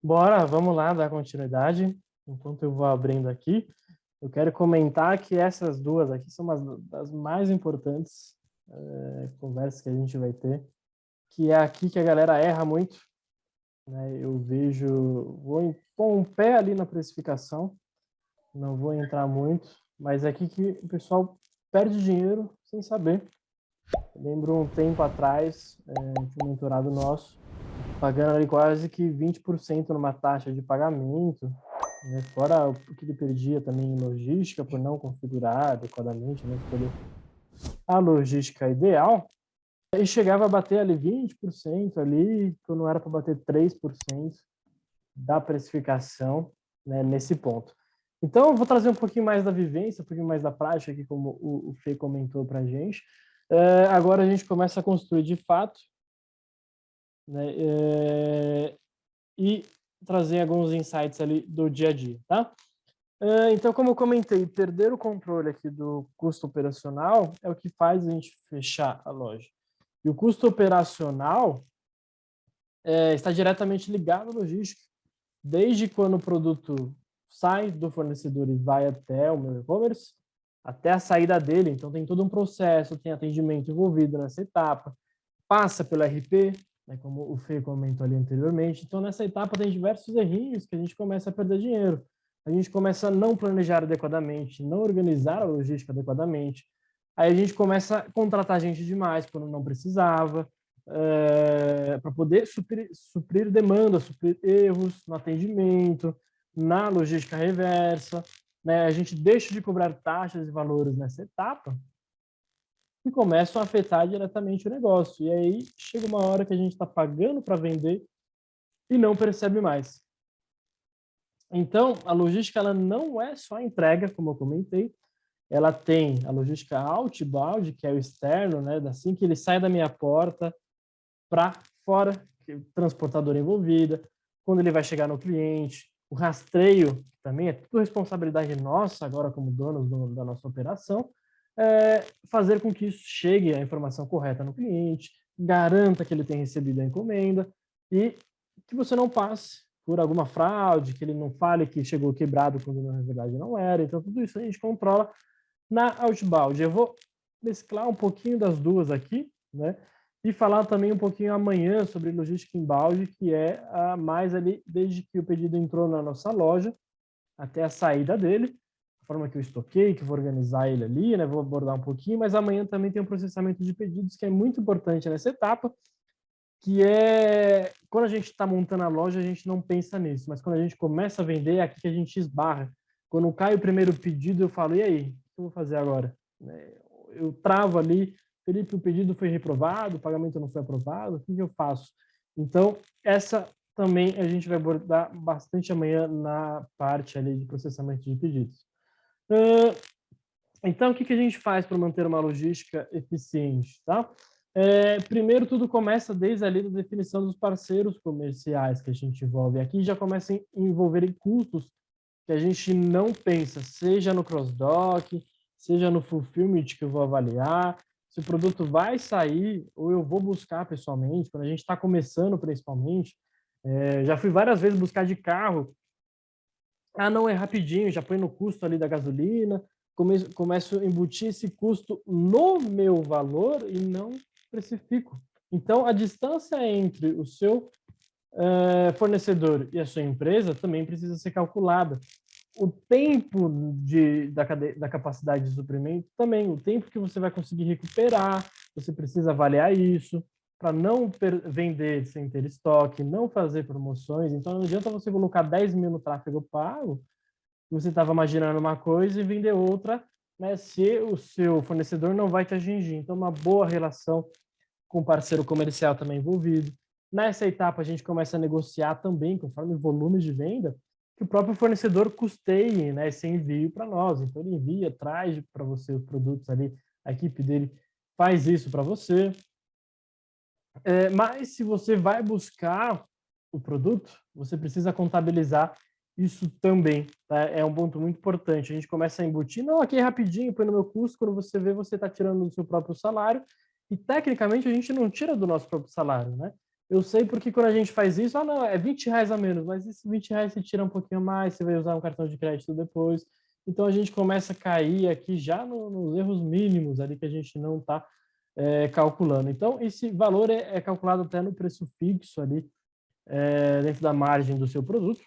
Bora, vamos lá dar continuidade. Enquanto eu vou abrindo aqui, eu quero comentar que essas duas aqui são umas das mais importantes é, conversas que a gente vai ter, que é aqui que a galera erra muito. Né? Eu vejo, vou pôr um pé ali na precificação, não vou entrar muito, mas é aqui que o pessoal perde dinheiro sem saber. Eu lembro um tempo atrás, é, um mentorado nosso, pagando ali quase que 20% numa taxa de pagamento, né? fora o que ele perdia também em logística por não configurar adequadamente, né? escolher a logística ideal, e chegava a bater ali 20% ali, quando era para bater 3% da precificação né, nesse ponto. Então, eu vou trazer um pouquinho mais da vivência, um pouquinho mais da prática, aqui, como o, o Fê comentou para a gente. É, agora a gente começa a construir de fato né, é, e trazer alguns insights ali do dia a dia, tá? É, então, como eu comentei, perder o controle aqui do custo operacional é o que faz a gente fechar a loja. E o custo operacional é, está diretamente ligado à logística. Desde quando o produto sai do fornecedor e vai até o meu e-commerce, até a saída dele. Então, tem todo um processo, tem atendimento envolvido nessa etapa, passa pelo RP, né, como o Fê comentou ali anteriormente. Então, nessa etapa tem diversos errinhos que a gente começa a perder dinheiro. A gente começa a não planejar adequadamente, não organizar a logística adequadamente. Aí a gente começa a contratar gente demais quando não precisava, é, eh, para poder suprir, suprir demanda, suprir erros no atendimento, na logística reversa. Né? A gente deixa de cobrar taxas e valores nessa etapa, que começam a afetar diretamente o negócio. E aí chega uma hora que a gente está pagando para vender e não percebe mais. Então, a logística ela não é só entrega, como eu comentei, ela tem a logística outbound, que é o externo, né, assim que ele sai da minha porta para fora, transportadora envolvida, quando ele vai chegar no cliente, o rastreio, também é tudo responsabilidade nossa, agora como donos do, da nossa operação, é, fazer com que isso chegue a informação correta no cliente, garanta que ele tem recebido a encomenda e que você não passe por alguma fraude, que ele não fale que chegou quebrado quando na verdade não era. Então, tudo isso a gente controla na Outbound. Eu vou mesclar um pouquinho das duas aqui, né? E falar também um pouquinho amanhã sobre logística inbound, que é a mais ali desde que o pedido entrou na nossa loja até a saída dele, forma que eu estoquei, que vou organizar ele ali, né? Vou abordar um pouquinho, mas amanhã também tem um processamento de pedidos que é muito importante nessa etapa, que é quando a gente está montando a loja, a gente não pensa nisso, mas quando a gente começa a vender, é aqui que a gente esbarra. Quando cai o primeiro pedido, eu falo, e aí, o que eu vou fazer agora? Né, eu travo ali, Felipe, o pedido foi reprovado, o pagamento não foi aprovado, o que eu faço? Então, essa também a gente vai abordar bastante amanhã na parte ali de processamento de pedidos então, o que, que a gente faz para manter uma logística eficiente? Tá? É, primeiro, tudo começa desde ali da definição dos parceiros comerciais que a gente envolve. Aqui já começa a envolver custos que a gente não pensa, seja no cross-dock, seja no fulfillment que eu vou avaliar, se o produto vai sair ou eu vou buscar pessoalmente, quando a gente está começando principalmente. É, já fui várias vezes buscar de carro ah, não, é rapidinho, já põe no custo ali da gasolina, come, começo a embutir esse custo no meu valor e não precifico. Então, a distância entre o seu uh, fornecedor e a sua empresa também precisa ser calculada. O tempo de, da, da capacidade de suprimento também, o tempo que você vai conseguir recuperar, você precisa avaliar isso para não vender sem ter estoque, não fazer promoções. Então, não adianta você colocar 10 mil no tráfego pago, você estava imaginando uma coisa e vender outra, né, se o seu fornecedor não vai te atingir. Então, uma boa relação com o parceiro comercial também envolvido. Nessa etapa, a gente começa a negociar também, conforme o volume de venda, que o próprio fornecedor custeie né, esse envio para nós. Então, ele envia, traz para você os produtos ali, a equipe dele faz isso para você. É, mas se você vai buscar o produto, você precisa contabilizar isso também. Tá? É um ponto muito importante. A gente começa a embutir, não, aqui rapidinho, põe no meu custo, quando você vê, você está tirando do seu próprio salário, e tecnicamente a gente não tira do nosso próprio salário, né? Eu sei porque quando a gente faz isso, ah, não, é 20 reais a menos, mas esses 20 reais você tira um pouquinho mais, você vai usar um cartão de crédito depois. Então a gente começa a cair aqui já no, nos erros mínimos ali que a gente não está é, calculando. Então esse valor é, é, calculado até no preço fixo ali, é, dentro da margem do seu produto.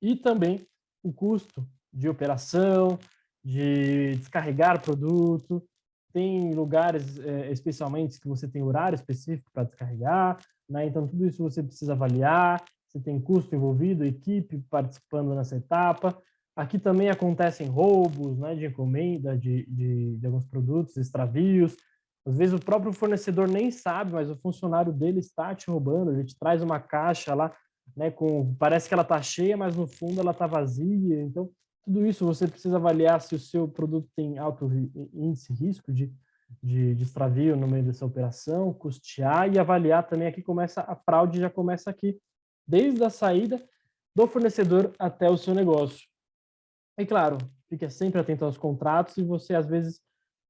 E também o custo de operação, de descarregar produto, tem lugares é, especialmente que você tem horário específico para descarregar, né? então tudo isso você precisa avaliar, você tem custo envolvido, equipe participando nessa etapa. Aqui também acontecem roubos né, de encomenda de, de, de alguns produtos, extravios. Às vezes o próprio fornecedor nem sabe, mas o funcionário dele está te roubando. A gente traz uma caixa lá, né, com, parece que ela está cheia, mas no fundo ela está vazia. Então, tudo isso você precisa avaliar se o seu produto tem alto índice risco de, de, de extravio no meio dessa operação, custear e avaliar também aqui começa a fraude, já começa aqui desde a saída do fornecedor até o seu negócio. E claro, fique sempre atento aos contratos e você às vezes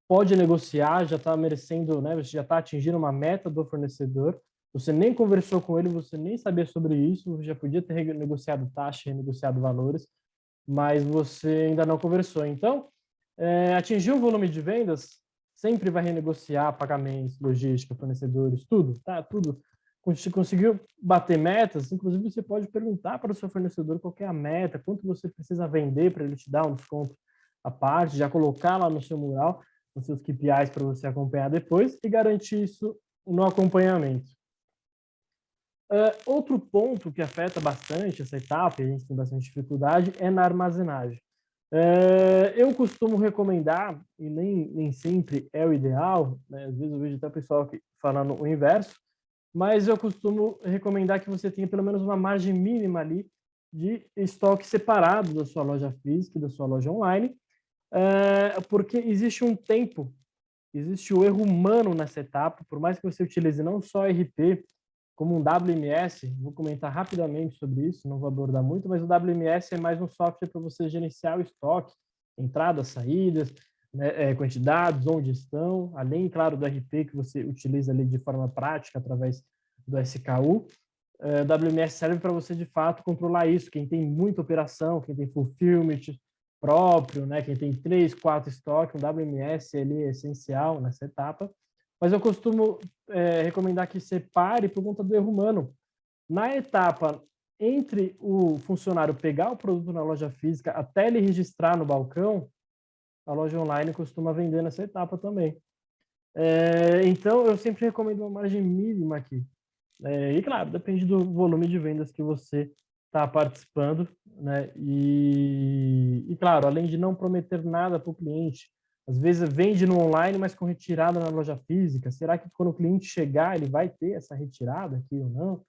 pode negociar, já está merecendo, né, você já está atingindo uma meta do fornecedor, você nem conversou com ele, você nem sabia sobre isso, já podia ter negociado taxa, renegociado valores, mas você ainda não conversou. Então, é, atingir o volume de vendas, sempre vai renegociar pagamentos, logística, fornecedores, tudo, tá? Tudo. Conseguiu bater metas, inclusive você pode perguntar para o seu fornecedor qual é a meta, quanto você precisa vender para ele te dar um desconto à parte, já colocar lá no seu mural, nos seus KPIs para você acompanhar depois e garantir isso no acompanhamento. Uh, outro ponto que afeta bastante essa etapa, e a gente tem bastante dificuldade, é na armazenagem. Uh, eu costumo recomendar, e nem, nem sempre é o ideal, né? às vezes eu vejo até o pessoal aqui falando o inverso, mas eu costumo recomendar que você tenha pelo menos uma margem mínima ali de estoque separado da sua loja física e da sua loja online, uh, porque existe um tempo, existe o erro humano nessa etapa, por mais que você utilize não só RP, como um WMS, vou comentar rapidamente sobre isso, não vou abordar muito, mas o WMS é mais um software para você gerenciar o estoque, entradas, saídas, né, é, quantidades, onde estão, além, claro, do RP que você utiliza ali de forma prática através do SKU. É, WMS serve para você, de fato, controlar isso. Quem tem muita operação, quem tem fulfillment próprio, né, quem tem três, quatro estoques, um WMS ele é essencial nessa etapa mas eu costumo é, recomendar que separe por conta do erro humano. Na etapa entre o funcionário pegar o produto na loja física até ele registrar no balcão, a loja online costuma vender nessa etapa também. É, então, eu sempre recomendo uma margem mínima aqui. É, e, claro, depende do volume de vendas que você está participando. Né? E, e, claro, além de não prometer nada para o cliente, às vezes vende no online, mas com retirada na loja física. Será que quando o cliente chegar, ele vai ter essa retirada aqui ou não?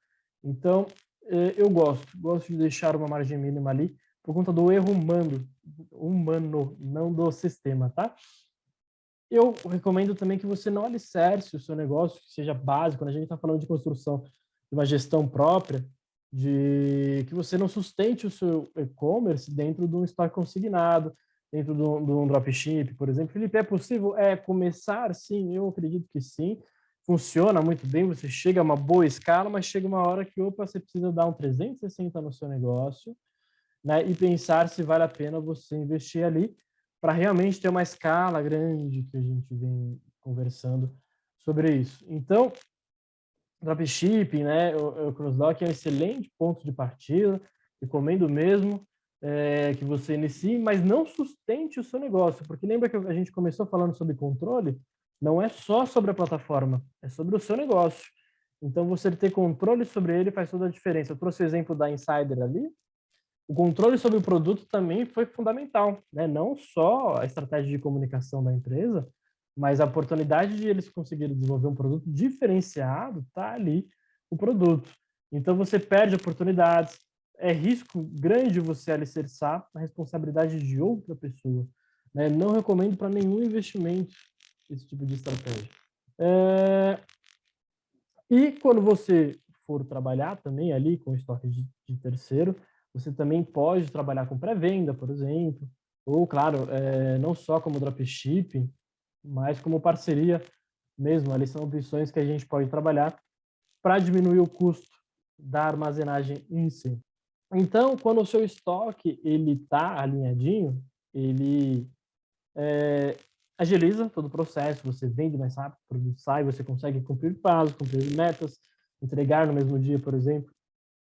Então, é, eu gosto, gosto de deixar uma margem mínima ali por conta do erro humano, humano, não do sistema, tá? Eu recomendo também que você não alicerce o seu negócio, que seja básico, quando a gente está falando de construção de uma gestão própria, de que você não sustente o seu e-commerce dentro de um estoque consignado, dentro do, do dropship, por exemplo. Felipe, é possível é, começar? Sim, eu acredito que sim. Funciona muito bem, você chega a uma boa escala, mas chega uma hora que, opa, você precisa dar um 360 no seu negócio né, e pensar se vale a pena você investir ali para realmente ter uma escala grande que a gente vem conversando sobre isso. Então, dropshipping, né, o, o é um excelente ponto de partida, recomendo mesmo, é, que você inicie, mas não sustente o seu negócio, porque lembra que a gente começou falando sobre controle? Não é só sobre a plataforma, é sobre o seu negócio. Então, você ter controle sobre ele faz toda a diferença. Eu trouxe o exemplo da Insider ali. O controle sobre o produto também foi fundamental, né? Não só a estratégia de comunicação da empresa, mas a oportunidade de eles conseguirem desenvolver um produto diferenciado, tá ali o produto. Então, você perde oportunidades, é risco grande você alicerçar na responsabilidade de outra pessoa. Né? Não recomendo para nenhum investimento esse tipo de estratégia. É... E quando você for trabalhar também ali com estoque de, de terceiro, você também pode trabalhar com pré-venda, por exemplo, ou, claro, é, não só como dropshipping, mas como parceria mesmo. Ali são opções que a gente pode trabalhar para diminuir o custo da armazenagem em si. Então, quando o seu estoque ele está alinhadinho, ele é, agiliza todo o processo, você vende mais rápido, o produto sai, você consegue cumprir prazos, cumprir metas, entregar no mesmo dia, por exemplo,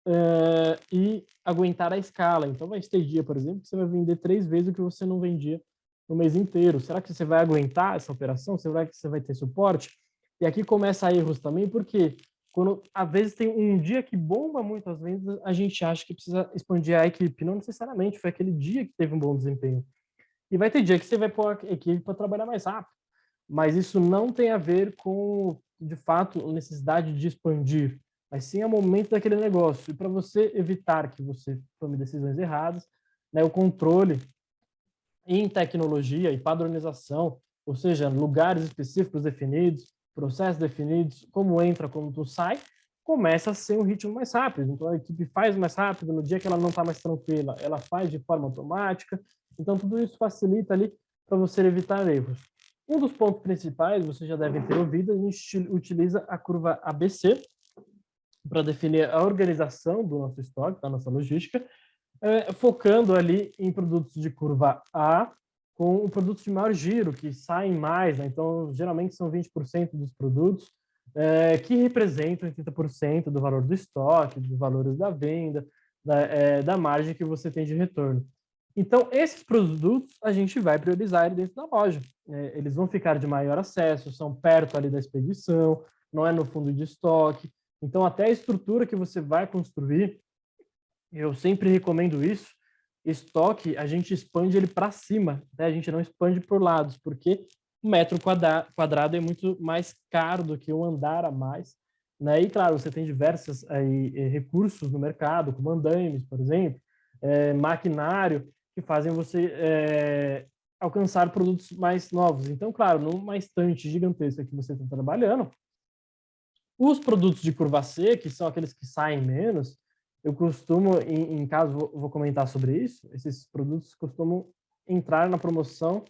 uh, e aguentar a escala. Então, vai ter dia, por exemplo, que você vai vender três vezes o que você não vendia no mês inteiro. Será que você vai aguentar essa operação? Será que você vai ter suporte? E aqui começa erros também, porque quando às vezes tem um dia que bomba muito as vendas, a gente acha que precisa expandir a equipe. Não necessariamente, foi aquele dia que teve um bom desempenho. E vai ter dia que você vai pôr a equipe para trabalhar mais rápido. Mas isso não tem a ver com, de fato, a necessidade de expandir, mas sim o momento daquele negócio. E para você evitar que você tome decisões erradas, né, o controle em tecnologia e padronização, ou seja, lugares específicos definidos, processos definidos, como entra, como tu sai, começa a ser um ritmo mais rápido. Então, a equipe faz mais rápido, no dia que ela não está mais tranquila, ela faz de forma automática. Então, tudo isso facilita ali para você evitar erros. Um dos pontos principais, vocês já devem ter ouvido, a gente utiliza a curva ABC para definir a organização do nosso estoque, da nossa logística, é, focando ali em produtos de curva A, com produtos de maior giro, que saem mais, né? então geralmente são 20% dos produtos, é, que representam 30% do valor do estoque, dos valores da venda, da, é, da margem que você tem de retorno. Então, esses produtos a gente vai priorizar dentro da loja. É, eles vão ficar de maior acesso, são perto ali da expedição, não é no fundo de estoque. Então, até a estrutura que você vai construir, eu sempre recomendo isso, estoque, a gente expande ele para cima, né? a gente não expande por lados, porque o metro quadrado é muito mais caro do que um andar a mais. Né? E, claro, você tem diversos aí, eh, recursos no mercado, como andaimes, por exemplo, é, maquinário, que fazem você é, alcançar produtos mais novos. Então, claro, numa estante gigantesca que você está trabalhando, os produtos de curva C, que são aqueles que saem menos, eu costumo, em, em caso, vou, vou comentar sobre isso, esses produtos costumam entrar na promoção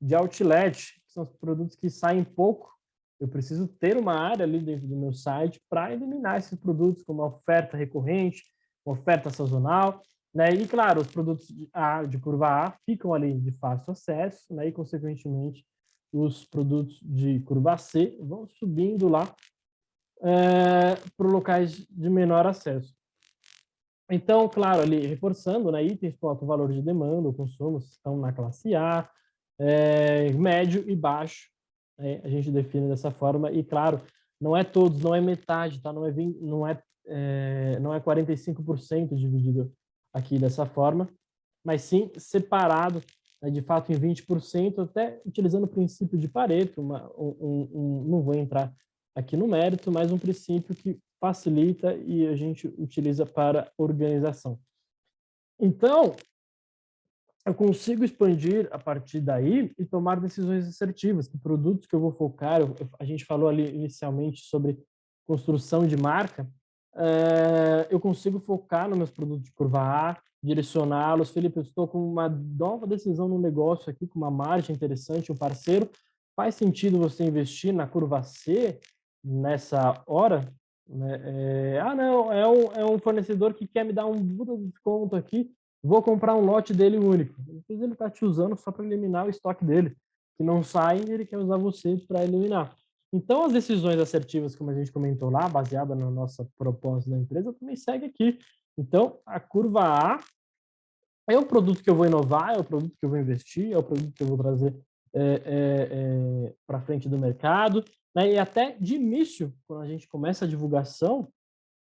de outlet, que são os produtos que saem pouco. Eu preciso ter uma área ali dentro do meu site para eliminar esses produtos como oferta recorrente, oferta sazonal, né? E, claro, os produtos de, A, de curva A ficam ali de fácil acesso, né? E, consequentemente, os produtos de curva C vão subindo lá é, para locais de menor acesso. Então, claro, ali reforçando, né, itens com alto valor de demanda, o consumo estão na classe A, é, médio e baixo, né, a gente define dessa forma, e claro, não é todos, não é metade, tá? não é, 20, não é, é, não é 45% dividido aqui dessa forma, mas sim separado, né, de fato, em 20%, até utilizando o princípio de Pareto, uma, um, um, não vou entrar aqui no mérito, mas um princípio que facilita e a gente utiliza para organização. Então, eu consigo expandir a partir daí e tomar decisões assertivas. Que produtos que eu vou focar, eu, a gente falou ali inicialmente sobre construção de marca, é, eu consigo focar nos meus produtos de curva A, direcioná-los. Felipe, eu estou com uma nova decisão no negócio aqui, com uma margem interessante, um parceiro. Faz sentido você investir na curva C nessa hora? Né? É, ah, não, é um, é um fornecedor que quer me dar um desconto aqui, vou comprar um lote dele único. Depois ele está te usando só para eliminar o estoque dele, que não sai ele quer usar você para eliminar. Então, as decisões assertivas, como a gente comentou lá, baseada na nossa proposta da empresa, também segue aqui. Então, a curva A é o produto que eu vou inovar, é o produto que eu vou investir, é o produto que eu vou trazer é, é, é, para frente do mercado, né? E até de início, quando a gente começa a divulgação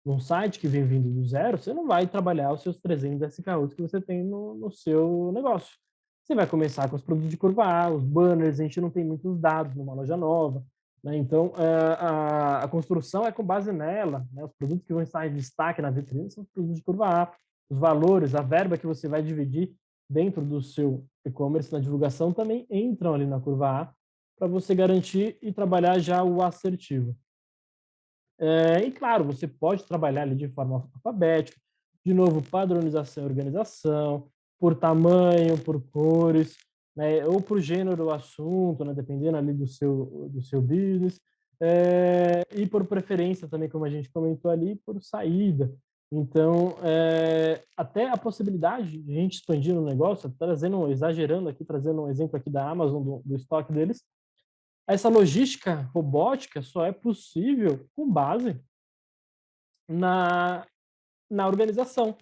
num site que vem vindo do zero, você não vai trabalhar os seus 300 SKUs que você tem no, no seu negócio. Você vai começar com os produtos de curva A, os banners, a gente não tem muitos dados numa loja nova, né? Então, eh, a, a, construção é com base nela, né? Os produtos que vão estar em destaque na vitrine são os produtos de curva A, os valores, a verba que você vai dividir dentro do seu e-commerce na divulgação também entram ali na curva A, para você garantir e trabalhar já o assertivo. É, e claro, você pode trabalhar ali de forma alfabética, de novo, padronização e organização, por tamanho, por cores, né, ou por gênero do assunto, né, dependendo ali do seu, do seu business. é, e por preferência também, como a gente comentou ali, por saída. Então, é, até a possibilidade de a gente expandir o negócio, trazendo, exagerando aqui, trazendo um exemplo aqui da Amazon, do, do estoque deles, essa logística robótica só é possível com base na, na organização.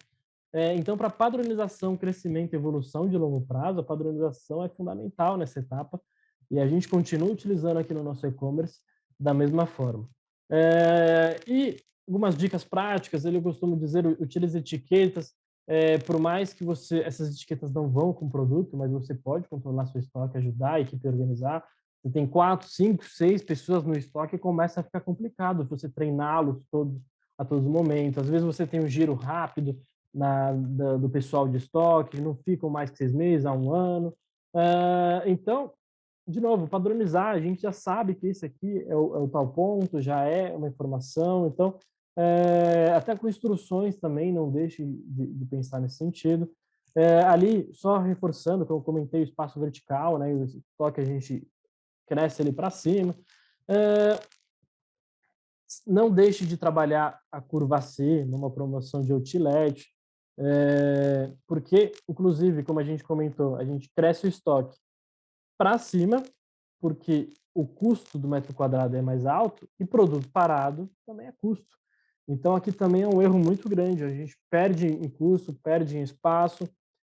É, então, para padronização, crescimento e evolução de longo prazo, a padronização é fundamental nessa etapa e a gente continua utilizando aqui no nosso e-commerce da mesma forma. É, e algumas dicas práticas, ele costuma dizer, utilize etiquetas, é, por mais que você essas etiquetas não vão com o produto, mas você pode controlar seu estoque, ajudar a equipe a organizar. Você tem quatro, cinco, seis pessoas no estoque e começa a ficar complicado você treiná-los todos a todos os momentos. Às vezes você tem um giro rápido na, da, do pessoal de estoque, não ficam mais que seis meses, a um ano. Uh, então, de novo, padronizar, a gente já sabe que esse aqui é o, é o tal ponto, já é uma informação, então é, até com instruções também, não deixe de, de pensar nesse sentido. É, ali, só reforçando, como eu comentei, o espaço vertical, né, o estoque a gente cresce ali para cima. É, não deixe de trabalhar a curva C numa promoção de outlet, é, porque, inclusive, como a gente comentou, a gente cresce o estoque para cima, porque o custo do metro quadrado é mais alto, e produto parado também é custo. Então, aqui também é um erro muito grande. A gente perde em custo, perde em espaço,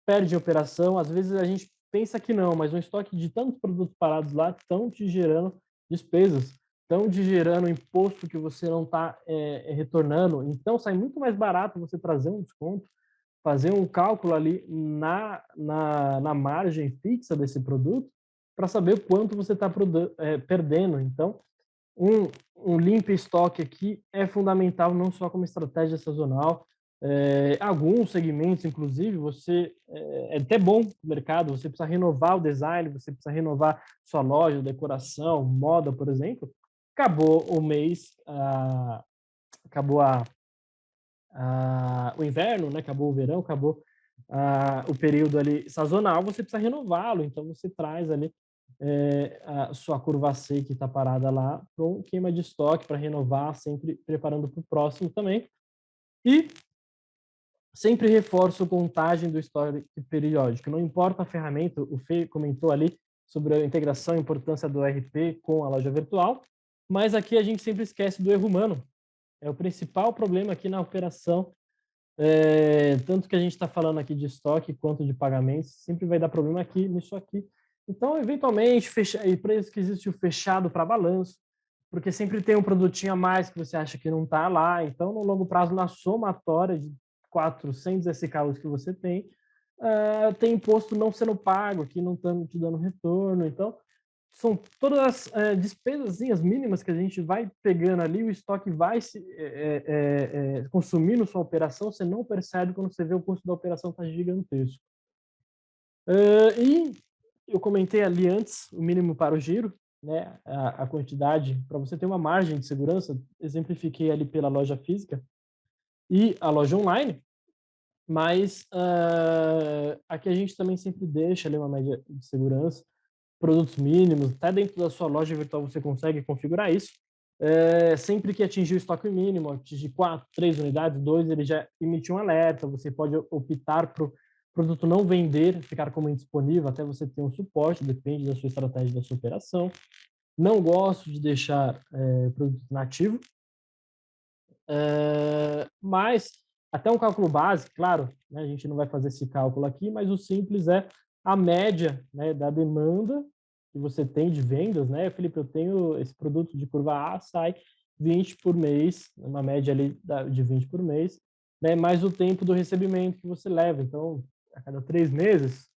perde em operação. Às vezes a gente pensa que não, mas um estoque de tantos produtos parados lá estão te gerando despesas, estão te gerando imposto que você não está é, retornando. Então, sai muito mais barato você trazer um desconto, fazer um cálculo ali na, na, na margem fixa desse produto para saber quanto você está é, perdendo. Então, um, um limpo estoque aqui é fundamental não só como estratégia sazonal, é, alguns segmentos, inclusive, você é, é até bom no mercado, você precisa renovar o design, você precisa renovar sua loja, decoração, moda, por exemplo. Acabou o mês, ah, acabou a, a, o inverno, né? acabou o verão, acabou ah, o período ali sazonal, você precisa renová-lo, então você traz ali é, a sua curva C que está parada lá para um queima de estoque para renovar, sempre preparando para o próximo também. E sempre reforço contagem do estoque periódico. Não importa a ferramenta, o Fê comentou ali sobre a integração e importância do RP com a loja virtual, mas aqui a gente sempre esquece do erro humano. É o principal problema aqui na operação, é, tanto que a gente está falando aqui de estoque quanto de pagamentos, sempre vai dar problema aqui nisso aqui, então, eventualmente, fecha... e para isso que existe o fechado para balanço, porque sempre tem um produtinho a mais que você acha que não está lá. Então, no longo prazo, na somatória de 400 SKUs que você tem, uh, tem imposto não sendo pago, que não estão te dando retorno. Então, são todas as uh, despesas mínimas que a gente vai pegando ali, o estoque vai se é, é, é, consumindo sua operação, você não percebe quando você vê o custo da operação está gigantesco. Uh, e eu comentei ali antes o mínimo para o giro, né, a, a quantidade, para você ter uma margem de segurança, exemplifiquei ali pela loja física e a loja online, mas uh, aqui a gente também sempre deixa ali uma média de segurança, produtos mínimos, até dentro da sua loja virtual você consegue configurar isso, é, sempre que atingir o estoque mínimo, atingir quatro, três unidades, dois, ele já emite um alerta, você pode optar por produto não vender, ficar como indisponível até você ter um suporte, depende da sua estratégia da sua operação. Não gosto de deixar é, produto nativo, mas até um cálculo básico, claro, né, a gente não vai fazer esse cálculo aqui, mas o simples é a média né, da demanda que você tem de vendas, né, Felipe, eu tenho esse produto de curva A, sai 20 por mês, uma média ali de 20 por mês, né, mais o tempo do recebimento que você leva. Então, a cada três meses,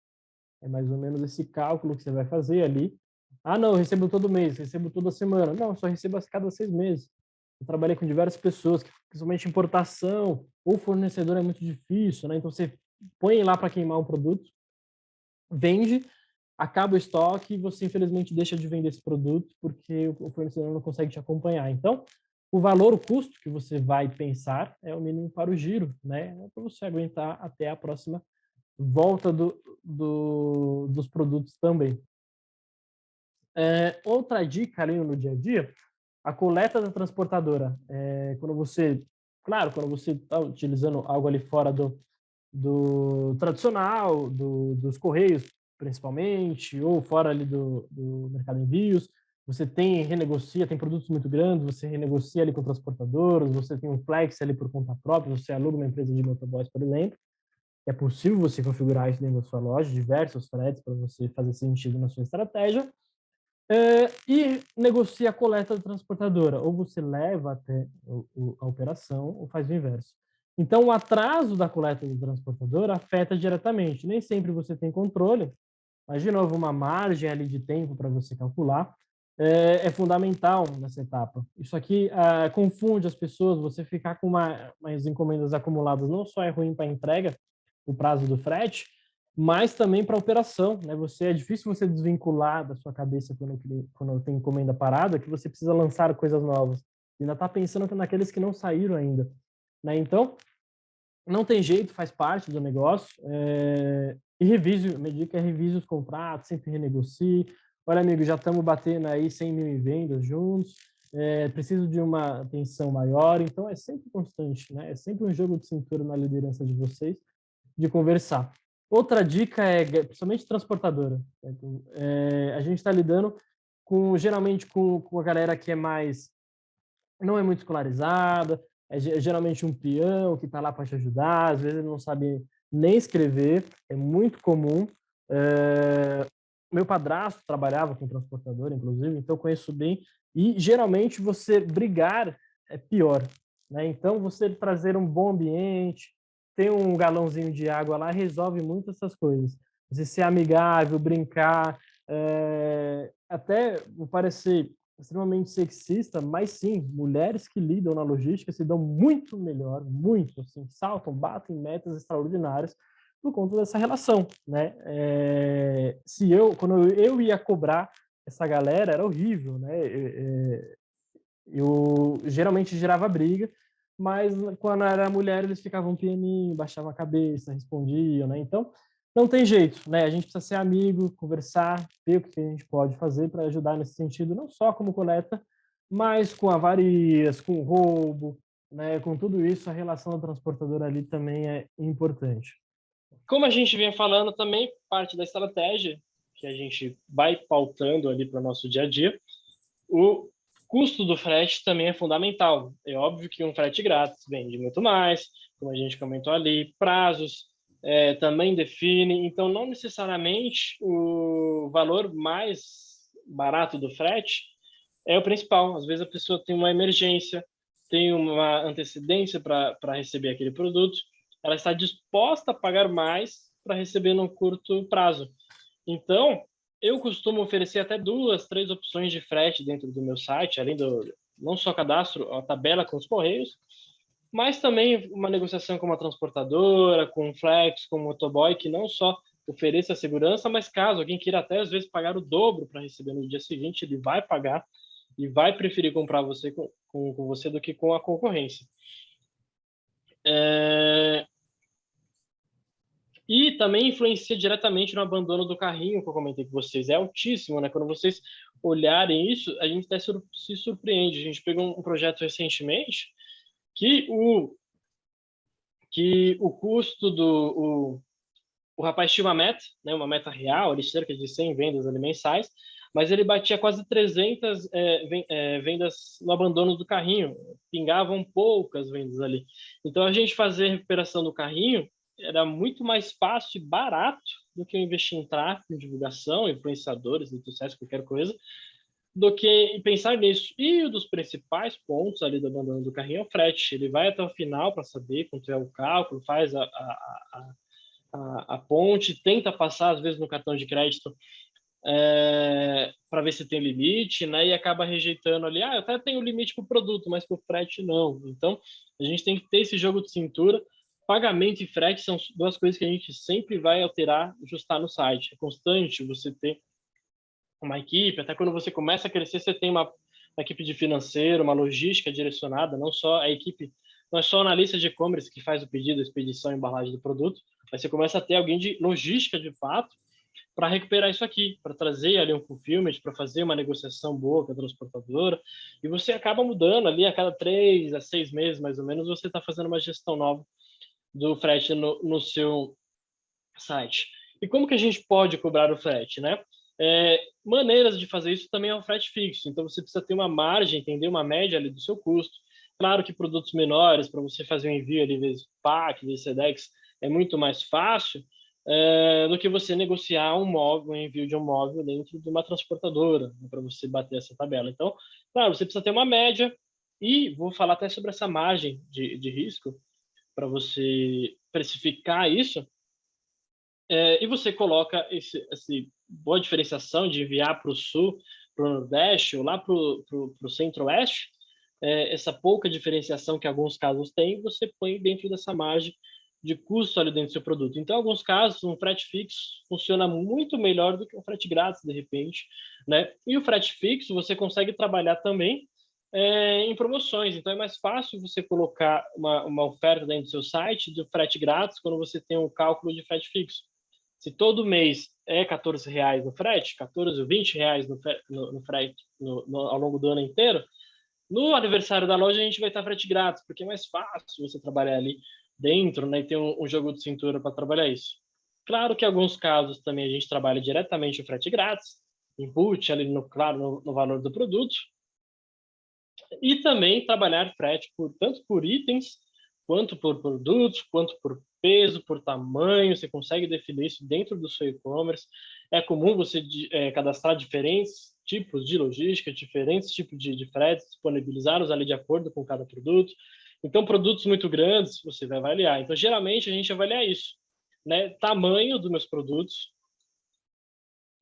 é mais ou menos esse cálculo que você vai fazer ali. Ah, não, eu recebo todo mês, recebo toda semana. Não, só recebo a cada seis meses. Eu trabalhei com diversas pessoas, principalmente importação, ou fornecedor é muito difícil, né? Então você põe lá para queimar um produto, vende, acaba o estoque e você infelizmente deixa de vender esse produto porque o fornecedor não consegue te acompanhar. Então, o valor, o custo que você vai pensar é o mínimo para o giro, né? É para você aguentar até a próxima volta do, do, dos produtos também. É, outra dica ali no dia a dia, a coleta da transportadora. É, quando você, claro, quando você está utilizando algo ali fora do, do tradicional, do, dos correios, principalmente, ou fora ali do, do mercado de envios, você tem renegocia, tem produtos muito grandes, você renegocia ali com transportadores, você tem um flex ali por conta própria, você aluga uma empresa de motoboys, por exemplo. É possível você configurar isso dentro da sua loja, diversos fretes para você fazer sentido na sua estratégia. É, e negocia a coleta da transportadora. Ou você leva até o, o, a operação ou faz o inverso. Então, o atraso da coleta da transportadora afeta diretamente. Nem sempre você tem controle, mas, de novo, uma margem ali de tempo para você calcular é, é, fundamental nessa etapa. Isso aqui ah, confunde as pessoas, você ficar com uma, umas encomendas acumuladas não só é ruim para a entrega, o prazo do frete, mas também para operação. Né? Você, é difícil você desvincular da sua cabeça quando, quando tem encomenda parada, que você precisa lançar coisas novas. Você ainda está pensando naqueles que não saíram ainda. Né? Então, não tem jeito, faz parte do negócio. É... E revise, minha dica é revise os contratos, sempre renegocie. Olha, amigo, já estamos batendo aí 100 mil em vendas juntos, é, preciso de uma atenção maior, então é sempre constante, né? É sempre um jogo de cintura na liderança de vocês, de conversar. Outra dica é, principalmente transportadora, é, a gente está lidando com, geralmente, com, com a galera que é mais, não é muito escolarizada, é geralmente um peão que está lá para te ajudar, às vezes ele não sabe nem escrever, é muito comum. É, meu padrasto trabalhava com transportador, inclusive, então conheço bem. E geralmente você brigar é pior, né? Então você trazer um bom ambiente, ter um galãozinho de água lá resolve muito essas coisas. Você ser amigável, brincar, é... até parecer extremamente sexista, mas sim, mulheres que lidam na logística se dão muito melhor, muito, assim, saltam, batem metas extraordinárias por conta dessa relação, né? É, se eu, quando eu ia cobrar essa galera, era horrível, né? É, eu geralmente gerava briga, mas quando era mulher eles ficavam pianinho, baixavam a cabeça, respondiam, né? Então, não tem jeito, né? A gente precisa ser amigo, conversar, ver o que a gente pode fazer para ajudar nesse sentido, não só como coleta, mas com avarias, com roubo, né? Com tudo isso, a relação do transportador ali também é importante. Como a gente vinha falando também, parte da estratégia que a gente vai pautando ali para o nosso dia a dia, o custo do frete também é fundamental. É óbvio que um frete grátis vende muito mais, como a gente comentou ali, prazos é, também define, então não necessariamente o valor mais barato do frete é o principal. Às vezes a pessoa tem uma emergência, tem uma antecedência para receber aquele produto, ela está disposta a pagar mais para receber num curto prazo. Então, eu costumo oferecer até duas, três opções de frete dentro do meu site, além do não só cadastro, a tabela com os correios, mas também uma negociação com uma transportadora, com um flex, com um motoboy, que não só ofereça segurança, mas caso alguém queira até às vezes pagar o dobro para receber no dia seguinte, ele vai pagar e vai preferir comprar você com, com, com você do que com a concorrência. É... E também influencia diretamente no abandono do carrinho, que eu comentei com vocês. É altíssimo, né? Quando vocês olharem isso, a gente até se surpreende. A gente pegou um projeto recentemente que o, que o custo do... O, o rapaz tinha uma meta, né, uma meta real, ali cerca de 100 vendas ali mensais, mas ele batia quase 300 é, é, vendas no abandono do carrinho, pingavam poucas vendas ali. Então, a gente fazer recuperação do carrinho era muito mais fácil e barato do que investir em tráfego, em divulgação, influenciadores, redes sociais, qualquer coisa, do que pensar nisso. E um dos principais pontos ali do abandono do carrinho é o frete. Ele vai até o final para saber quanto é o cálculo, faz a, a, a, a, ponte, tenta passar, às vezes, no cartão de crédito é, para ver se tem limite, né? E acaba rejeitando ali, ah, eu até tenho limite para o produto, mas para o frete não. Então, a gente tem que ter esse jogo de cintura. Pagamento e frete são duas coisas que a gente sempre vai alterar, ajustar no site. É constante você ter uma equipe, até quando você começa a crescer, você tem uma, uma equipe de financeiro, uma logística direcionada, não só a equipe, não é só o analista de e-commerce que faz o pedido, a expedição e embalagem do produto, mas você começa a ter alguém de logística de fato, para recuperar isso aqui, para trazer ali um fulfillment, para fazer uma negociação boa com a transportadora, e você acaba mudando ali a cada três a seis meses, mais ou menos, você está fazendo uma gestão nova do frete no, no, seu site. E como que a gente pode cobrar o frete, né? É, maneiras de fazer isso também é o frete fixo, então você precisa ter uma margem, entender uma média ali do seu custo. Claro que produtos menores, para você fazer um envio ali, vezes PAC, vezes SEDEX, é muito mais fácil, é, do que você negociar um móvel, um envio de um móvel dentro de uma transportadora, né, para você bater essa tabela. Então, claro, você precisa ter uma média, e vou falar até sobre essa margem de, de risco, para você precificar isso, é, e você coloca esse, esse boa diferenciação de enviar para o sul, para o nordeste, ou lá para o centro-oeste, é, essa pouca diferenciação que alguns casos têm, você põe dentro dessa margem de custo ali dentro do seu produto. Então, em alguns casos, um frete fixo funciona muito melhor do que um frete grátis, de repente. Né? E o frete fixo você consegue trabalhar também é, em promoções. Então, é mais fácil você colocar uma, uma oferta dentro do seu site do frete grátis quando você tem um cálculo de frete fixo. Se todo mês é 14 reais no frete, 14 ou 20 reais no, no, no frete no, ao longo do ano inteiro, no aniversário da loja a gente vai estar frete grátis, porque é mais fácil você trabalhar ali dentro, né, e ter um, um jogo de cintura para trabalhar isso. Claro que em alguns casos também a gente trabalha diretamente o frete grátis, input ali no claro no, no valor do produto, e também trabalhar frete por tanto por itens quanto por produtos, quanto por peso, por tamanho, você consegue definir isso dentro do seu e-commerce. É comum você é, cadastrar diferentes tipos de logística, diferentes tipos de, de fretes, disponibilizá-los ali de acordo com cada produto. Então, produtos muito grandes, você vai avaliar. Então, geralmente, a gente avalia isso. Né? Tamanho dos meus produtos.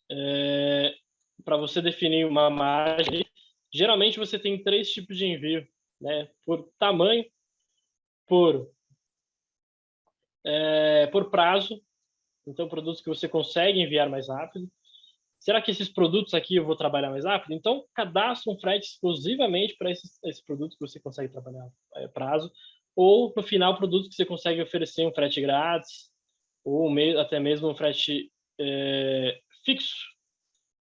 É, Para você definir uma margem, geralmente você tem três tipos de envio. Né? Por tamanho, por, é, por prazo. Então, produtos que você consegue enviar mais rápido será que esses produtos aqui eu vou trabalhar mais rápido? Então, cadastre um frete exclusivamente para esses, esses produtos que você consegue trabalhar é, prazo, ou no final, produtos que você consegue oferecer um frete grátis, ou até mesmo um frete é, fixo.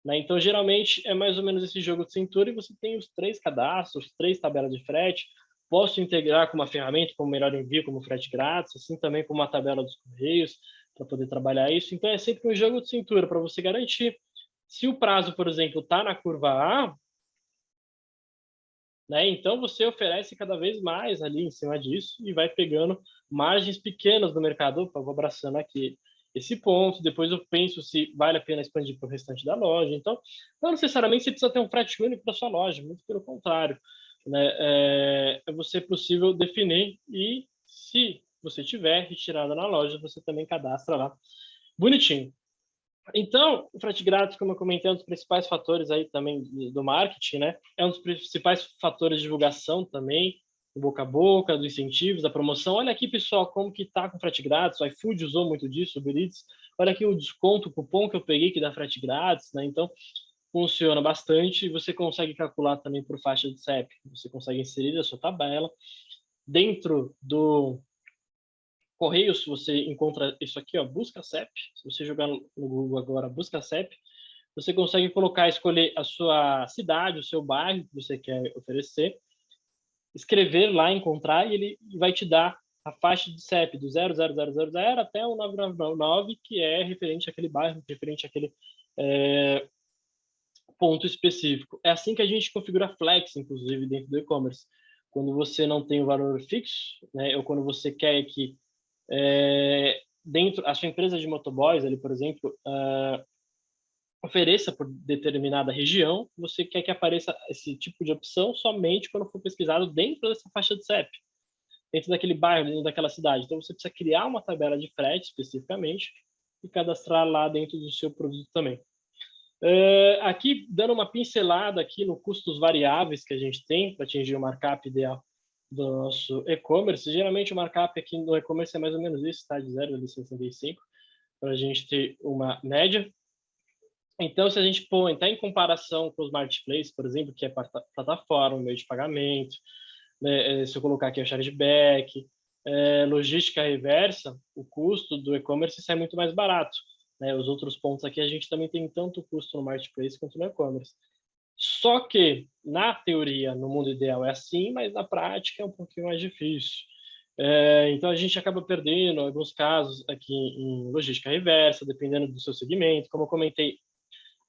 Né? Então, geralmente, é mais ou menos esse jogo de cintura e você tem os três cadastros, três tabelas de frete, posso integrar com uma ferramenta como Melhor Envio, como frete grátis, assim também com uma tabela dos correios, para poder trabalhar isso. Então, é sempre um jogo de cintura para você garantir se o prazo, por exemplo, está na curva A, né, então você oferece cada vez mais ali em cima disso e vai pegando margens pequenas do mercado. Opa, vou abraçando aqui esse ponto, depois eu penso se vale a pena expandir para o restante da loja. Então, não necessariamente você precisa ter um frete único para sua loja, muito pelo contrário. Né? É, é você possível definir e, se você tiver retirada na loja, você também cadastra lá bonitinho. Então, o frete grátis, como eu comentei, é um dos principais fatores aí também do marketing, né? É um dos principais fatores de divulgação também, boca a boca, dos incentivos, da promoção. Olha aqui, pessoal, como que tá com frete grátis. O iFood usou muito disso, o Uber Eats. Olha aqui o desconto, o cupom que eu peguei que dá frete grátis, né? Então, funciona bastante você consegue calcular também por faixa de CEP. Você consegue inserir a sua tabela dentro do Correios, você encontra isso aqui, ó, busca CEP. Se você jogar no Google agora, busca CEP, você consegue colocar, escolher a sua cidade, o seu bairro que você quer oferecer, escrever lá, encontrar, e ele vai te dar a faixa de CEP do 00000 até o 9999, que é referente àquele bairro, referente àquele é, ponto específico. É assim que a gente configura Flex, inclusive, dentro do e-commerce. Quando você não tem o valor fixo, né, ou quando você quer que é, dentro a sua empresa de motoboys ali por exemplo uh, ofereça por determinada região você quer que apareça esse tipo de opção somente quando for pesquisado dentro dessa faixa de CEP dentro daquele bairro dentro daquela cidade então você precisa criar uma tabela de frete especificamente e cadastrar lá dentro do seu produto também uh, aqui dando uma pincelada aqui no custos variáveis que a gente tem para atingir o markup ideal do nosso e-commerce. Geralmente o markup aqui no e-commerce é mais ou menos isso, tá? De 0 a 65, para a gente ter uma média. Então, se a gente põe, tá em comparação com os marketplaces, por exemplo, que é plataforma, meio de pagamento, né, eh, se eu colocar aqui o chargeback, é, logística reversa, o custo do e-commerce sai muito mais barato. né, os outros pontos aqui, a gente também tem tanto custo no marketplace quanto no e-commerce. Só que, na teoria, no mundo ideal é assim, mas na prática é um pouquinho mais difícil. É, então, a gente acaba perdendo, alguns casos, aqui em logística reversa, dependendo do seu segmento. Como eu comentei,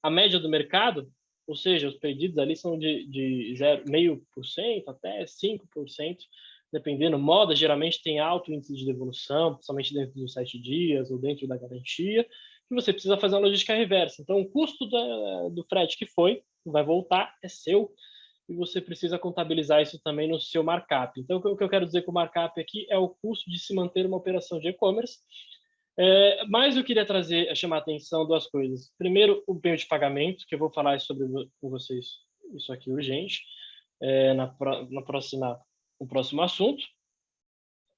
a média do mercado, ou seja, os pedidos ali são de, de 0,5% até 5%, dependendo. Moda geralmente tem alto índice de devolução, principalmente dentro dos sete dias ou dentro da garantia, e você precisa fazer uma logística reversa. Então, o custo da, do frete que foi, vai voltar, é seu, e você precisa contabilizar isso também no seu markup. Então, o que eu quero dizer com o markup aqui é o custo de se manter uma operação de e-commerce. É, mas eu queria trazer, chamar a atenção duas coisas. Primeiro, o meio de pagamento, que eu vou falar sobre com vocês isso aqui urgente, é, na, na próxima o próximo assunto,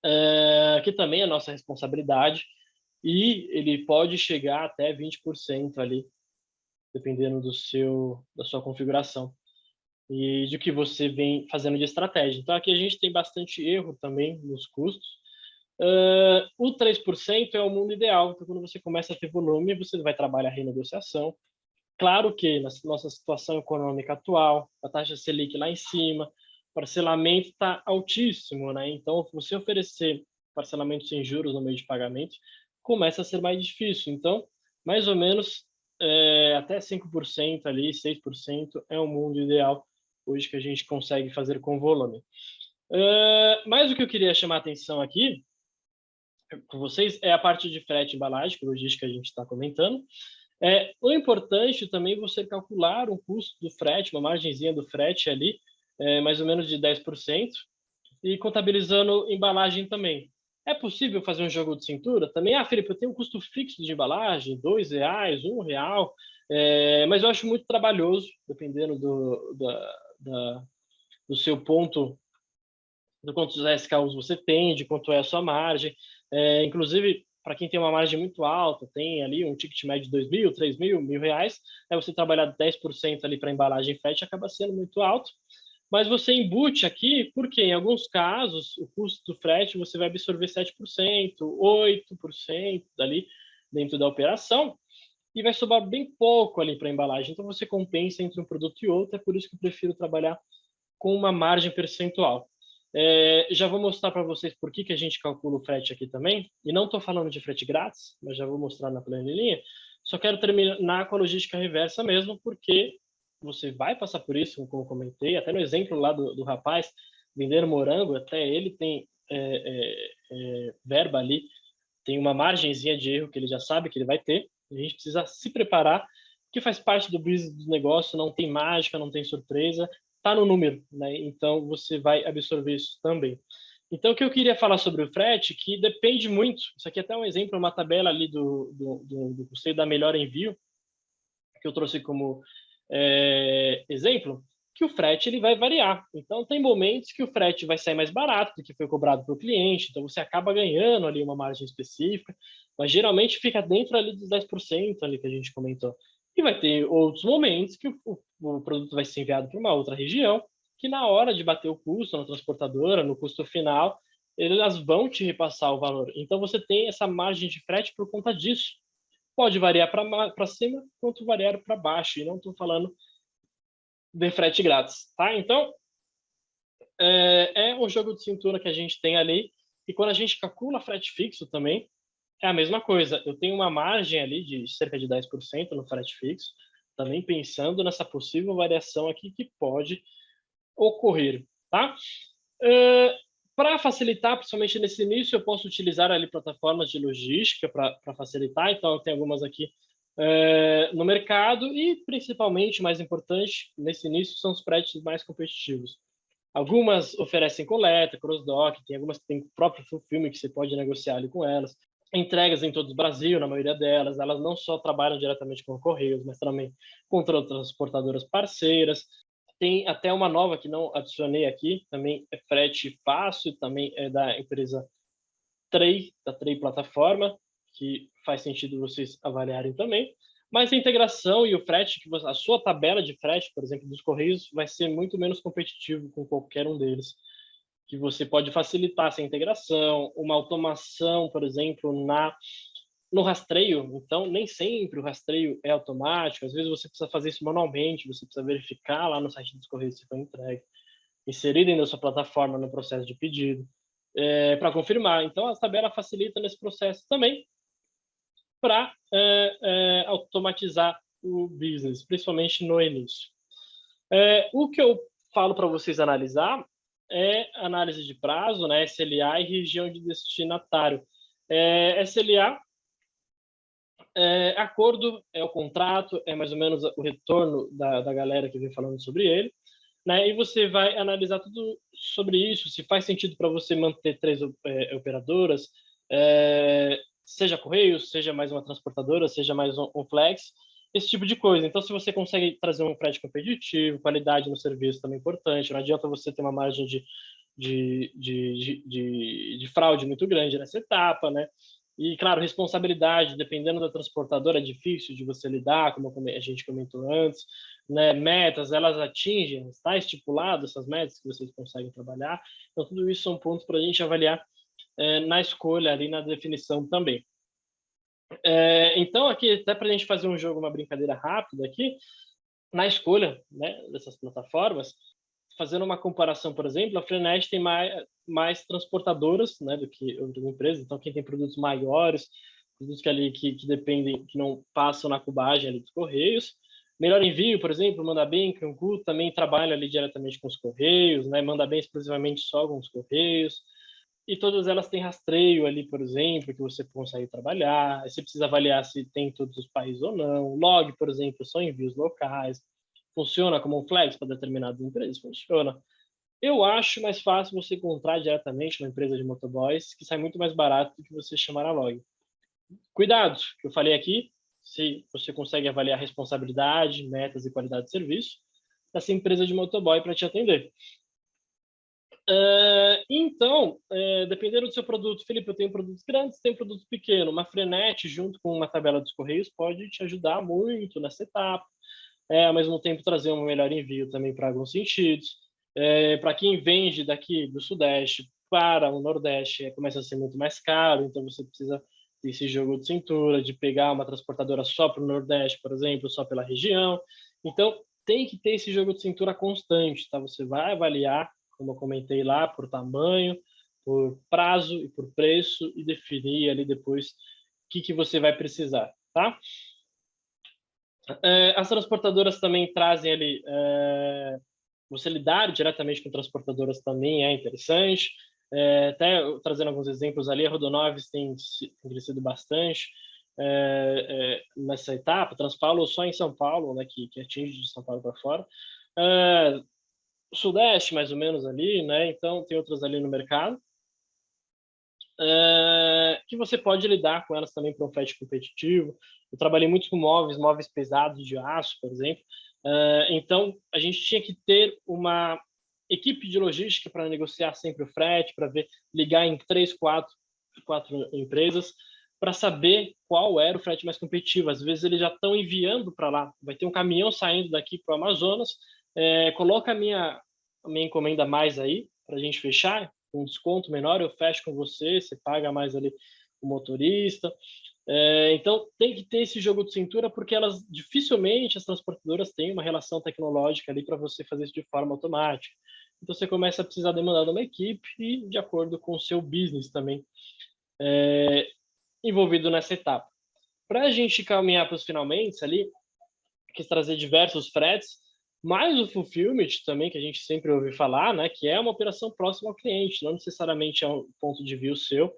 é, que também é nossa responsabilidade, e ele pode chegar até 20% ali, dependendo do seu, da sua configuração e de que você vem fazendo de estratégia. Então, aqui a gente tem bastante erro também nos custos. Uh, o 3% é o mundo ideal, então quando você começa a ter volume, você vai trabalhar a renegociação. Claro que na nossa situação econômica atual, a taxa Selic lá em cima, parcelamento está altíssimo, né? Então, você oferecer parcelamento sem juros no meio de pagamento começa a ser mais difícil. Então, mais ou menos é, até 5% ali, 6% é o mundo ideal hoje que a gente consegue fazer com volume. Uh, mas o que eu queria chamar a atenção aqui com vocês é a parte de frete e embalagem, que logística a gente está comentando. É, o importante também é você calcular o custo do frete, uma margenzinha do frete ali, é, mais ou menos de 10%, e contabilizando embalagem também. É possível fazer um jogo de cintura? Também, ah, Felipe, eu tenho um custo fixo de embalagem, dois reais, um real, é, mas eu acho muito trabalhoso, dependendo do, da, da, do seu ponto, do quantos SKUs você tem, de quanto é a sua margem. É, inclusive, para quem tem uma margem muito alta, tem ali um ticket médio de 2 mil, 3 mil, mil reais, é você trabalhar 10% ali para embalagem frete acaba sendo muito alto mas você embute aqui, porque em alguns casos o custo do frete você vai absorver 7%, 8% dali dentro da operação, e vai sobrar bem pouco ali para a embalagem. Então você compensa entre um produto e outro, é por isso que eu prefiro trabalhar com uma margem percentual. É, já vou mostrar para vocês por que, que a gente calcula o frete aqui também, e não estou falando de frete grátis, mas já vou mostrar na planilha. Só quero terminar com a logística reversa mesmo, porque você vai passar por isso, como comentei, até no exemplo lá do, do rapaz, vender morango, até ele tem é, é, é, verba ali, tem uma margenzinha de erro que ele já sabe que ele vai ter, a gente precisa se preparar, que faz parte do business do negócio, não tem mágica, não tem surpresa, está no número, né? Então você vai absorver isso também. Então, o que eu queria falar sobre o frete, que depende muito, isso aqui é até um exemplo, uma tabela ali do, do, do, do custeio da melhor envio, que eu trouxe como é, exemplo, que o frete ele vai variar. Então, tem momentos que o frete vai sair mais barato do que foi cobrado para o cliente, então você acaba ganhando ali uma margem específica, mas geralmente fica dentro ali dos 10% ali que a gente comentou. E vai ter outros momentos que o, o produto vai ser enviado para uma outra região, que na hora de bater o custo na transportadora, no custo final, elas vão te repassar o valor. Então, você tem essa margem de frete por conta disso pode variar para cima quanto variar para baixo, e não estou falando de frete grátis, tá? Então, é, é um jogo de cintura que a gente tem ali, e quando a gente calcula frete fixo também, é a mesma coisa. Eu tenho uma margem ali de cerca de 10% no frete fixo, também pensando nessa possível variação aqui que pode ocorrer, tá? Uh, para facilitar, principalmente nesse início, eu posso utilizar ali plataformas de logística para facilitar. Então, tenho algumas aqui é, no mercado e, principalmente, mais importante, nesse início, são os prédios mais competitivos. Algumas oferecem coleta, cross-dock, tem algumas que têm o próprio filme que você pode negociar ali com elas. Entregas em todo o Brasil, na maioria delas, elas não só trabalham diretamente com Correios, mas também com outras transportadoras parceiras. Tem até uma nova que não adicionei aqui, também é frete fácil, também é da empresa Trey, da Trey Plataforma, que faz sentido vocês avaliarem também. Mas a integração e o frete, que você, a sua tabela de frete, por exemplo, dos Correios, vai ser muito menos competitivo com qualquer um deles. Que você pode facilitar essa integração, uma automação, por exemplo, na no rastreio, então nem sempre o rastreio é automático, às vezes você precisa fazer isso manualmente, você precisa verificar lá no site dos Correios se foi entregue, inserir dentro da sua plataforma no processo de pedido, é, para confirmar. Então, a tabela facilita nesse processo também para é, é, automatizar o business, principalmente no início. O que eu falo para vocês analisar é análise de prazo, né, SLA e região de destinatário. É, SLA é, acordo é o contrato, é mais ou menos o retorno da, da galera que vem falando sobre ele, né? E você vai analisar tudo sobre isso, se faz sentido para você manter três é, operadoras, é, seja Correios, seja mais uma transportadora, seja mais um, um, Flex, esse tipo de coisa. Então, se você consegue trazer um frete competitivo, qualidade no serviço também é importante, não adianta você ter uma margem de, de, de, de, de fraude muito grande nessa etapa, né? E, claro, responsabilidade, dependendo da transportadora, é difícil de você lidar, como a gente comentou antes. Né? Metas, elas atingem, está estipulado essas metas que vocês conseguem trabalhar. Então, tudo isso são pontos para a gente avaliar é, na escolha, ali na definição também. É, então, aqui, até para a gente fazer um jogo, uma brincadeira rápida aqui, na escolha né, dessas plataformas, fazendo uma comparação, por exemplo, a Frenet tem mais, mais transportadoras né, do que outras empresas, então quem tem produtos maiores, produtos que, ali, que, que dependem, que não passam na cubagem ali dos Correios. Melhor Envio, por exemplo, Manda Bem, Cangu, também trabalha ali diretamente com os Correios, né, Manda Bem exclusivamente só com os Correios, e todas elas têm rastreio ali, por exemplo, que você consegue trabalhar, você precisa avaliar se tem em todos os países ou não, Log, por exemplo, são envios locais, Funciona como um flex para determinadas empresas? Funciona. Eu acho mais fácil você encontrar diretamente uma empresa de motoboys, que sai muito mais barato do que você chamar a log. Cuidado, que eu falei aqui, se você consegue avaliar responsabilidade, metas e qualidade de serviço dessa empresa de motoboy para te atender. Uh, então, uh, dependendo do seu produto, Felipe, eu tenho produtos grandes, tenho produto pequeno. Uma Frenet junto com uma tabela dos Correios pode te ajudar muito nessa etapa é, ao mesmo tempo trazer um melhor envio também para alguns sentidos. É, para quem vende daqui do Sudeste para o Nordeste, é, começa a ser muito mais caro, então você precisa desse jogo de cintura, de pegar uma transportadora só para o Nordeste, por exemplo, só pela região. Então, tem que ter esse jogo de cintura constante, tá? Você vai avaliar, como eu comentei lá, por tamanho, por prazo e por preço e definir ali depois o que, que você vai precisar, tá? É, as transportadoras também trazem ali, é, você lidar diretamente com transportadoras também é interessante, é, até trazendo alguns exemplos ali, a Rodonoves tem, crescido bastante nessa etapa, Transpaulo só em São Paulo, né, que, que atinge de São Paulo para fora, Sudeste mais ou menos ali, né, então tem outras ali no mercado, que você pode lidar com elas também para um frete competitivo, eu trabalhei muito com móveis, móveis pesados de aço, por exemplo. Uh, então, a gente tinha que ter uma equipe de logística para negociar sempre o frete, para ver ligar em três, quatro, quatro empresas para saber qual era o frete mais competitivo. Às vezes eles já estão enviando para lá. Vai ter um caminhão saindo daqui para o Amazonas. É, coloca a minha, a minha encomenda mais aí para a gente fechar, um desconto menor, eu fecho com você, você paga mais ali o motorista. É, então, tem que ter esse jogo de cintura, porque elas dificilmente, as transportadoras, têm uma relação tecnológica ali para você fazer isso de forma automática. Então, você começa a precisar demandar de uma equipe e de acordo com o seu business também é, envolvido nessa etapa. Para a gente caminhar para os finalmente ali, quis trazer diversos fretes, mais o fulfillment também, que a gente sempre ouve falar, né, que é uma operação próxima ao cliente, não necessariamente é um ponto de view seu,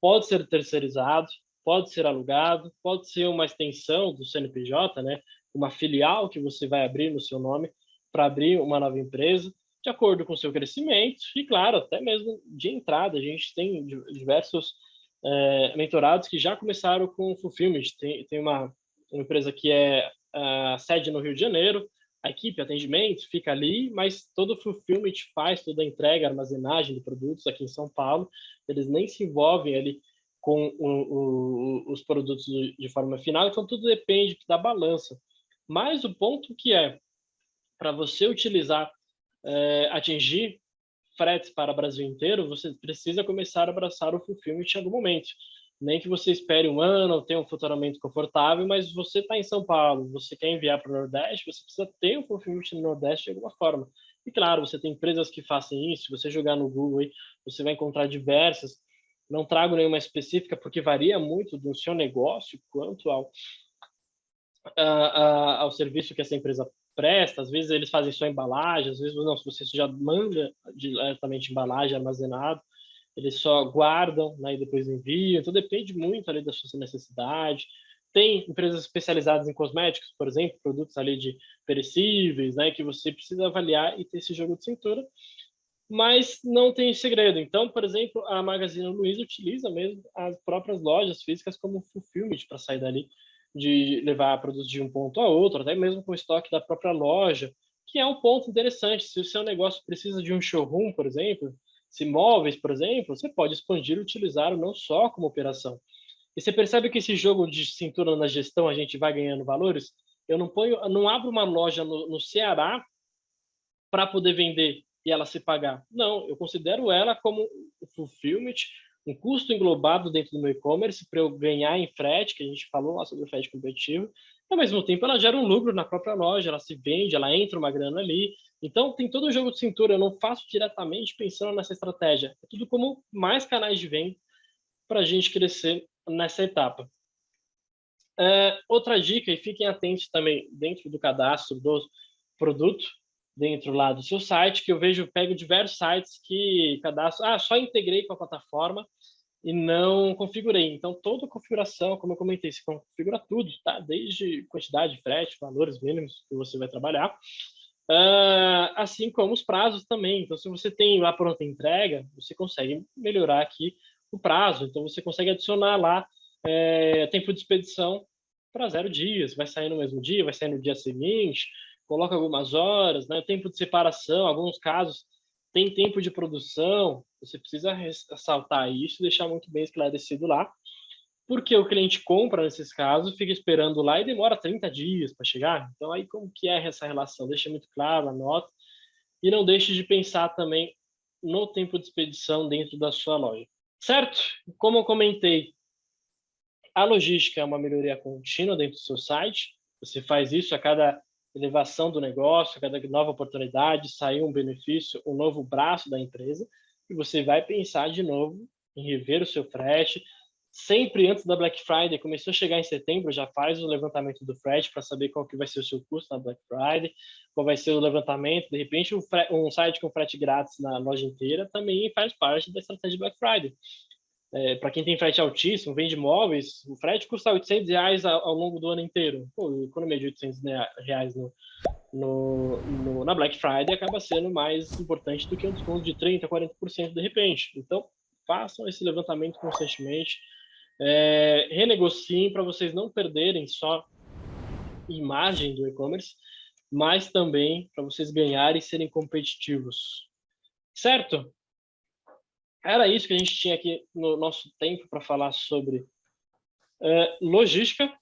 pode ser terceirizado, pode ser alugado, pode ser uma extensão do CNPJ, né? uma filial que você vai abrir no seu nome para abrir uma nova empresa, de acordo com o seu crescimento e, claro, até mesmo de entrada. A gente tem diversos é, mentorados que já começaram com fulfillment. Tem, tem uma, uma empresa que é a sede no Rio de Janeiro, a equipe, atendimento, fica ali, mas todo o fulfillment faz toda a entrega, armazenagem de produtos aqui em São Paulo. Eles nem se envolvem ali com o, o, os produtos de forma final, então tudo depende da balança. Mas o ponto que é, para você utilizar, é, atingir fretes para o Brasil inteiro, você precisa começar a abraçar o fulfillment em algum momento. Nem que você espere um ano, tenha um faturamento confortável, mas você está em São Paulo, você quer enviar para o Nordeste, você precisa ter um fulfillment no Nordeste de alguma forma. E claro, você tem empresas que fazem isso, se você jogar no Google, aí, você vai encontrar diversas. Não trago nenhuma específica, porque varia muito do seu negócio quanto ao, a, a, ao serviço que essa empresa presta. Às vezes eles fazem só embalagem, às vezes não, se você já manda diretamente embalagem armazenado, eles só guardam né, e depois enviam. Então depende muito ali da sua necessidade. Tem empresas especializadas em cosméticos, por exemplo, produtos ali de perecíveis, né, que você precisa avaliar e ter esse jogo de cintura. Mas não tem segredo. Então, por exemplo, a Magazine Luiza utiliza mesmo as próprias lojas físicas como fulfillment para sair dali de levar produtos de um ponto a outro, até mesmo com o estoque da própria loja, que é um ponto interessante. Se o seu negócio precisa de um showroom, por exemplo, se móveis, por exemplo, você pode expandir e utilizar não só como operação. E você percebe que esse jogo de cintura na gestão a gente vai ganhando valores? Eu não ponho, não abro uma loja no, no Ceará para poder vender e ela se pagar. Não, eu considero ela como fulfillment, um custo englobado dentro do meu e-commerce para eu ganhar em frete, que a gente falou lá sobre o frete competitivo, ao mesmo tempo ela gera um lucro na própria loja, ela se vende, ela entra uma grana ali, então, tem todo o jogo de cintura, eu não faço diretamente pensando nessa estratégia. É tudo como mais canais de venda para a gente crescer nessa etapa. É, outra dica, e fiquem atentos também dentro do cadastro do produto, dentro lá do seu site, que eu vejo, pego diversos sites que cadastro, ah, só integrei com a plataforma e não configurei. Então, toda configuração, como eu comentei, se configura tudo, tá? Desde quantidade de frete, valores mínimos que você vai trabalhar, Uh, assim como os prazos também. Então, se você tem lá pronta entrega, você consegue melhorar aqui o prazo. Então, você consegue adicionar lá é, tempo de expedição para zero dias. Vai sair no mesmo dia, vai sair no dia seguinte, coloca algumas horas, né? tempo de separação, alguns casos tem tempo de produção, você precisa ressaltar isso deixar muito bem esclarecido lá porque o cliente compra nesses casos, fica esperando lá e demora 30 dias para chegar. Então, aí como que é essa relação? Deixa muito claro, anota. E não deixe de pensar também no tempo de expedição dentro da sua loja. Certo? Como eu comentei, a logística é uma melhoria contínua dentro do seu site. Você faz isso a cada elevação do negócio, a cada nova oportunidade, sair um benefício, um novo braço da empresa, e você vai pensar de novo em rever o seu frete, sempre antes da Black Friday, começou a chegar em setembro, já faz o levantamento do frete para saber qual que vai ser o seu custo na Black Friday, qual vai ser o levantamento, de repente um, um site com frete grátis na loja inteira também faz parte da estratégia Black Friday. É, para quem tem frete altíssimo, vende móveis, o frete custa 800 reais ao, ao longo do ano inteiro. Pô, economia de 800 reais no, no, no, na Black Friday acaba sendo mais importante do que um desconto de 30%, 40% de repente. Então, façam esse levantamento constantemente, é, renegociem para vocês não perderem só imagem do e-commerce, mas também para vocês ganharem e serem competitivos. Certo? Era isso que a gente tinha aqui no nosso tempo para falar sobre é, logística.